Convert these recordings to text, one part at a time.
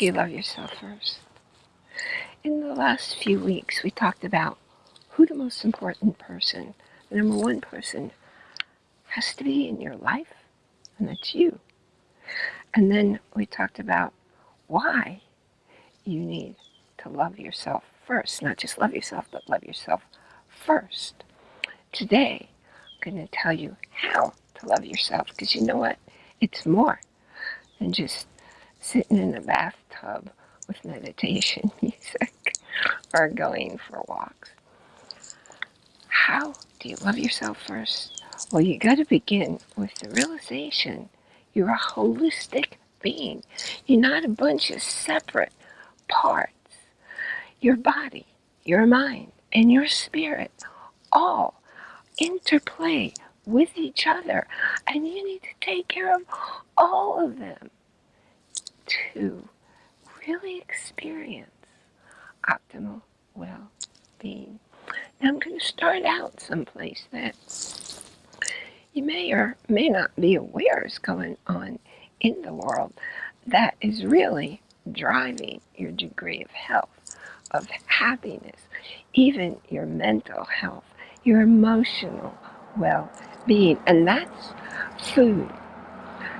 You love yourself first? In the last few weeks, we talked about who the most important person, the number one person, has to be in your life, and that's you. And then we talked about why you need to love yourself first. Not just love yourself, but love yourself first. Today, I'm going to tell you how to love yourself because you know what? It's more than just sitting in a bathtub with meditation music or going for walks. How do you love yourself first? Well, you got to begin with the realization you're a holistic being. You're not a bunch of separate parts. Your body, your mind, and your spirit all interplay with each other. And you need to take care of all of them to really experience optimal well-being. Now I'm going to start out someplace that you may or may not be aware is going on in the world that is really driving your degree of health, of happiness, even your mental health, your emotional well-being, and that's food.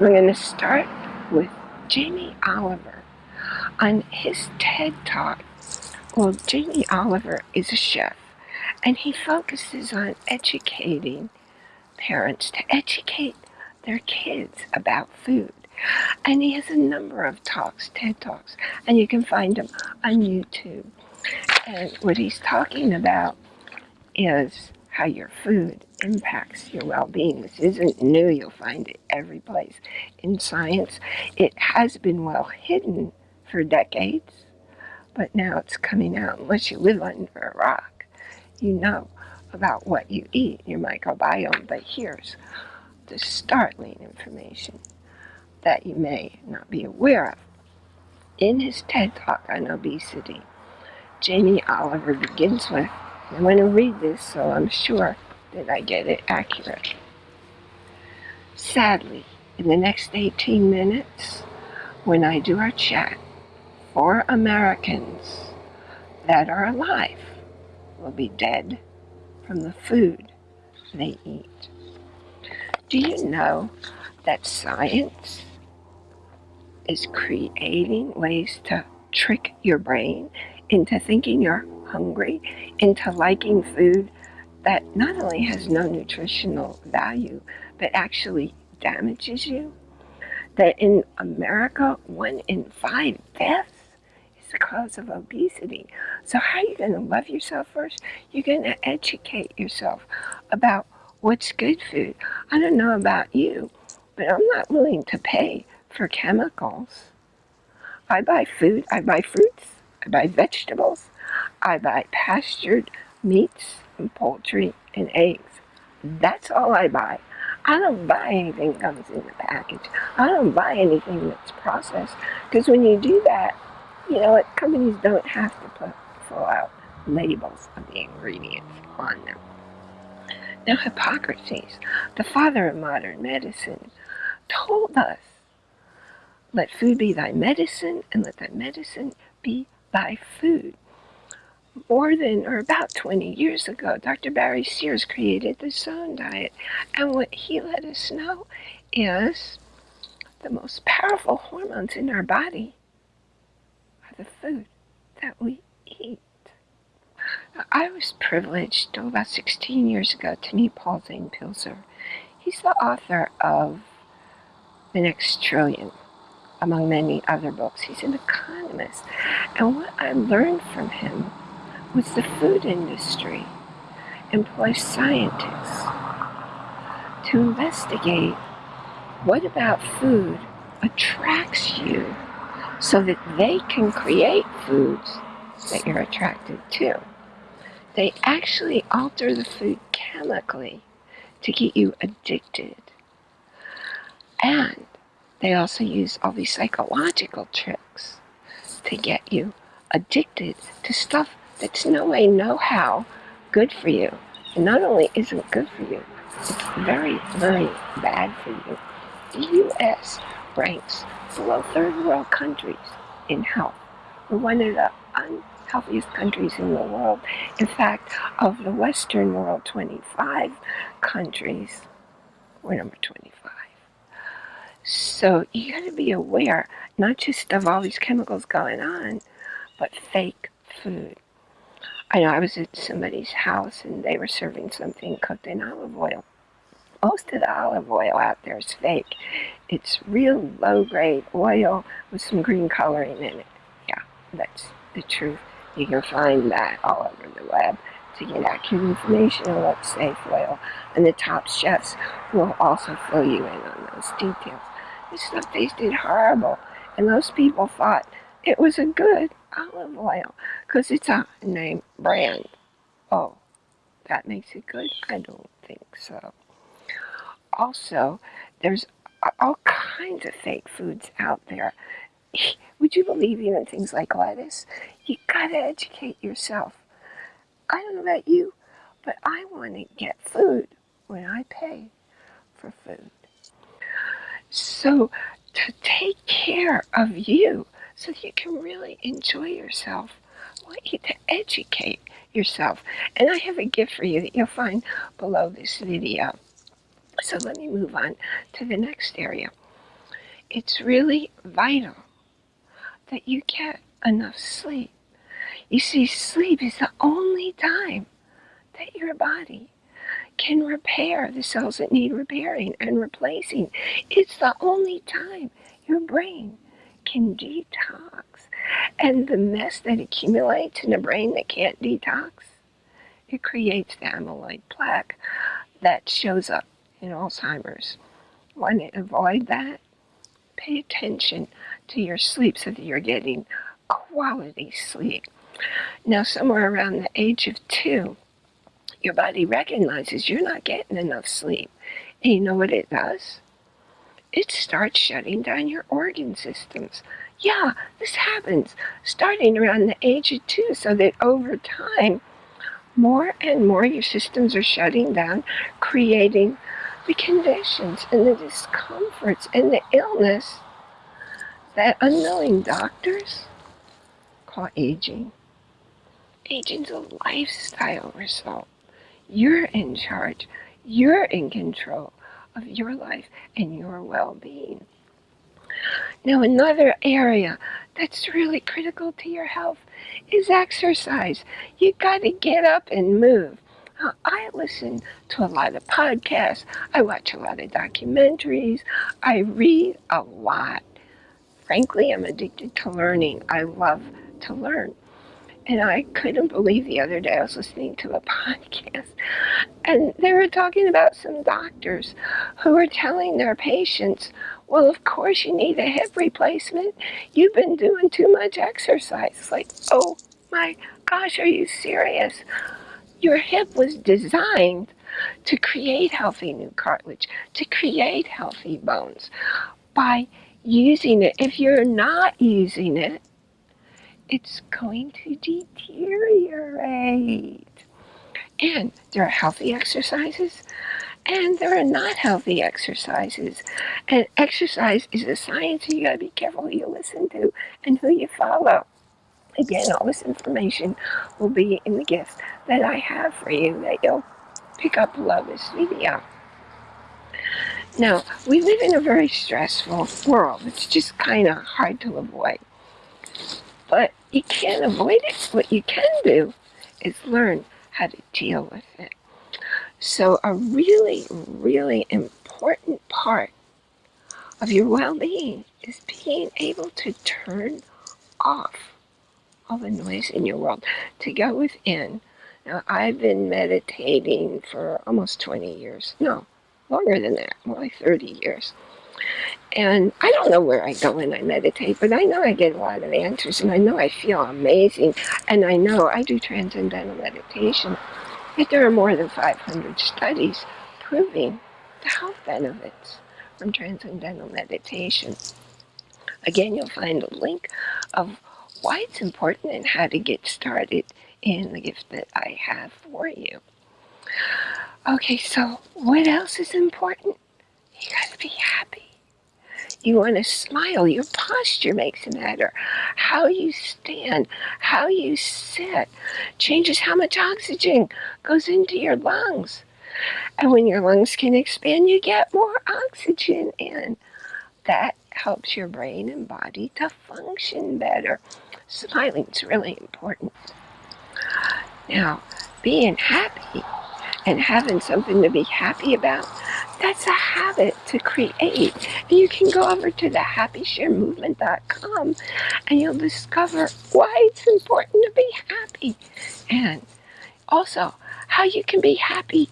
We're going to start with Jamie Oliver on his TED Talk. Well, Jamie Oliver is a chef, and he focuses on educating parents to educate their kids about food. And he has a number of talks, TED Talks, and you can find them on YouTube. And what he's talking about is how your food impacts your well-being. This isn't new. You'll find it every place. In science, it has been well hidden for decades, but now it's coming out. Unless you live under a rock, you know about what you eat, your microbiome. But here's the startling information that you may not be aware of. In his TED Talk on obesity, Jamie Oliver begins with I'm going to read this so I'm sure that I get it accurate. Sadly, in the next 18 minutes, when I do our chat, four Americans that are alive will be dead from the food they eat. Do you know that science is creating ways to trick your brain into thinking you're hungry, into liking food that not only has no nutritional value, but actually damages you. That in America, one in five deaths is the cause of obesity. So how are you going to love yourself first? You're going to educate yourself about what's good food. I don't know about you, but I'm not willing to pay for chemicals. I buy food, I buy fruits, I buy vegetables, I buy pastured meats and poultry and eggs. That's all I buy. I don't buy anything that comes in the package. I don't buy anything that's processed. Because when you do that, you know what, companies don't have to put fill out labels of the ingredients on them. Now Hippocrates, the father of modern medicine, told us, let food be thy medicine, and let thy medicine be thy food more than, or about 20 years ago, Dr. Barry Sears created the Zone Diet. And what he let us know is the most powerful hormones in our body are the food that we eat. I was privileged about 16 years ago to meet Paul Zane Pilzer. He's the author of The Next Trillion, among many other books. He's an economist. And what I learned from him the food industry employs scientists to investigate what about food attracts you so that they can create foods that you're attracted to. They actually alter the food chemically to get you addicted. And they also use all these psychological tricks to get you addicted to stuff that's no way, no how good for you. And not only isn't good for you, it's very, very bad for you. The U.S. ranks below third world countries in health. We're one of the unhealthiest countries in the world. In fact, of the Western world, 25 countries, we're number 25. So you got to be aware, not just of all these chemicals going on, but fake food. I know I was at somebody's house and they were serving something cooked in olive oil. Most of the olive oil out there is fake. It's real low grade oil with some green coloring in it. Yeah, that's the truth. You can find that all over the web to get accurate information on what's safe oil. And the top chefs will also fill you in on those details. This stuff tasted horrible. And those people thought it was a good olive oil because it's a name brand. Oh, that makes it good? I don't think so. Also, there's all kinds of fake foods out there. Would you believe even things like lettuce? You gotta educate yourself. I don't know about you, but I want to get food when I pay for food. So to take care of you so you can really enjoy yourself. I want you to educate yourself. And I have a gift for you that you'll find below this video. So let me move on to the next area. It's really vital that you get enough sleep. You see, sleep is the only time that your body can repair the cells that need repairing and replacing. It's the only time your brain can detox. And the mess that accumulates in a brain that can't detox, it creates the amyloid plaque that shows up in Alzheimer's. Want to avoid that? Pay attention to your sleep so that you're getting quality sleep. Now, somewhere around the age of two, your body recognizes you're not getting enough sleep. And you know what it does? It starts shutting down your organ systems. Yeah, this happens starting around the age of two, so that over time, more and more your systems are shutting down, creating the conditions and the discomforts and the illness that unknowing doctors call aging. Aging's a lifestyle result. You're in charge. You're in control of your life and your well-being. Now, another area that's really critical to your health is exercise. You got to get up and move. Now, I listen to a lot of podcasts. I watch a lot of documentaries. I read a lot. Frankly, I'm addicted to learning. I love to learn. And I couldn't believe the other day I was listening to a podcast and they were talking about some doctors who were telling their patients, well, of course you need a hip replacement. You've been doing too much exercise. It's like, oh my gosh, are you serious? Your hip was designed to create healthy new cartilage, to create healthy bones by using it. If you're not using it, it's going to deteriorate. And there are healthy exercises and there are not healthy exercises. And exercise is a science, you gotta be careful who you listen to and who you follow. Again, all this information will be in the gift that I have for you that you'll pick up below this video. Now, we live in a very stressful world. It's just kind of hard to avoid. But you can't avoid it. What you can do is learn how to deal with it. So a really, really important part of your well-being is being able to turn off all the noise in your world, to go within. Now, I've been meditating for almost 20 years. No, longer than that, more like 30 years. And I don't know where I go when I meditate, but I know I get a lot of answers, and I know I feel amazing, and I know I do transcendental meditation. Yet there are more than 500 studies proving the health benefits from transcendental meditation. Again, you'll find a link of why it's important and how to get started in the gift that I have for you. Okay, so what else is important? You gotta be happy. You want to smile. Your posture makes it matter. How you stand, how you sit changes how much oxygen goes into your lungs. And when your lungs can expand, you get more oxygen in. That helps your brain and body to function better. Smiling is really important. Now, being happy and having something to be happy about, that's a habit to create. You can go over to the happysharemovement.com and you'll discover why it's important to be happy. And also, how you can be happy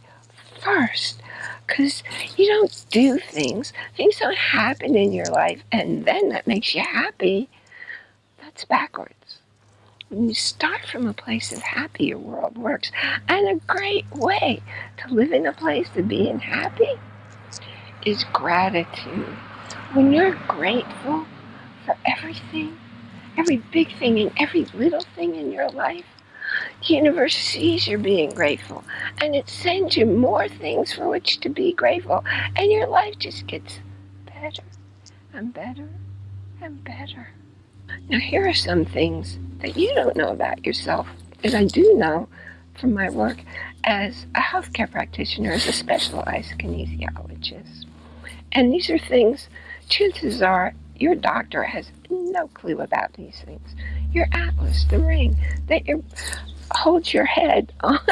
first. Because you don't do things, things don't happen in your life, and then that makes you happy. That's backwards. When you start from a place of happy, your world works. And a great way to live in a place of being happy is gratitude. When you're grateful for everything, every big thing and every little thing in your life, the universe sees you're being grateful and it sends you more things for which to be grateful. And your life just gets better and better and better. Now, here are some things that you don't know about yourself that I do know from my work as a healthcare practitioner, as a specialized kinesiologist. And these are things, chances are, your doctor has no clue about these things. Your atlas, the ring that you holds your head on,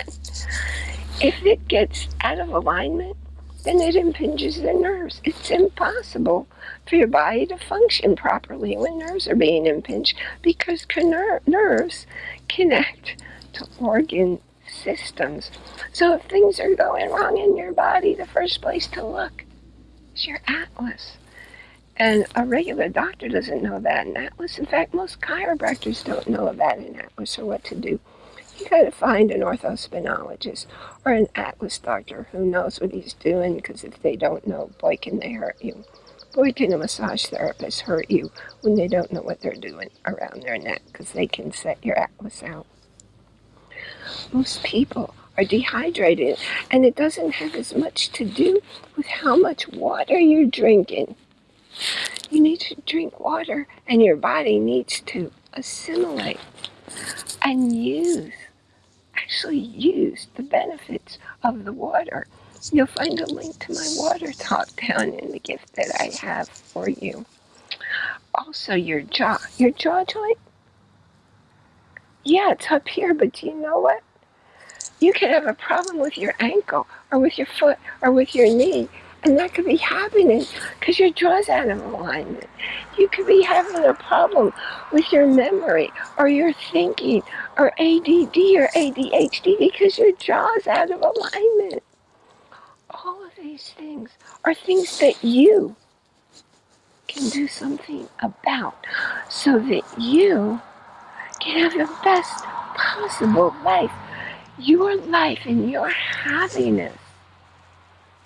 if it gets out of alignment, then it impinges the nerves. It's impossible for your body to function properly when nerves are being impinged because nerves connect to organ systems. So if things are going wrong in your body, the first place to look is your atlas. And a regular doctor doesn't know that in Atlas. In fact, most chiropractors don't know about an Atlas or what to do. You gotta find an orthospinologist or an Atlas doctor who knows what he's doing because if they don't know, boy, can they hurt you. Boy, can a massage therapist hurt you when they don't know what they're doing around their neck because they can set your Atlas out. Most people are dehydrated and it doesn't have as much to do with how much water you're drinking you need to drink water and your body needs to assimilate and use, actually use the benefits of the water. You'll find a link to my water talk down in the gift that I have for you. Also, your jaw. Your jaw joint? Yeah, it's up here, but do you know what? You can have a problem with your ankle or with your foot or with your knee and that could be happening because your jaw's out of alignment. You could be having a problem with your memory or your thinking or ADD or ADHD because your jaw's out of alignment. All of these things are things that you can do something about so that you can have the best possible life. Your life and your happiness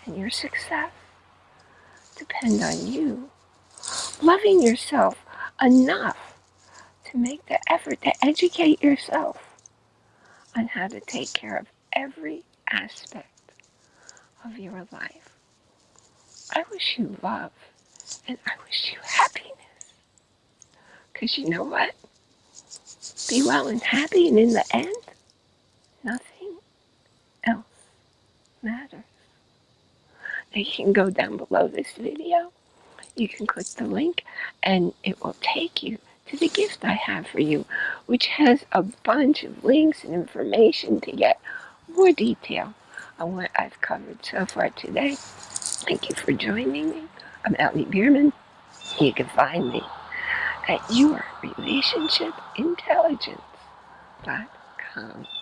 and your success depend on you loving yourself enough to make the effort to educate yourself on how to take care of every aspect of your life. I wish you love and I wish you happiness. Because you know what? Be well and happy, and in the end, nothing else matters you can go down below this video. You can click the link and it will take you to the gift I have for you, which has a bunch of links and information to get more detail on what I've covered so far today. Thank you for joining me. I'm Ellie Bierman. You can find me at yourrelationshipintelligence.com.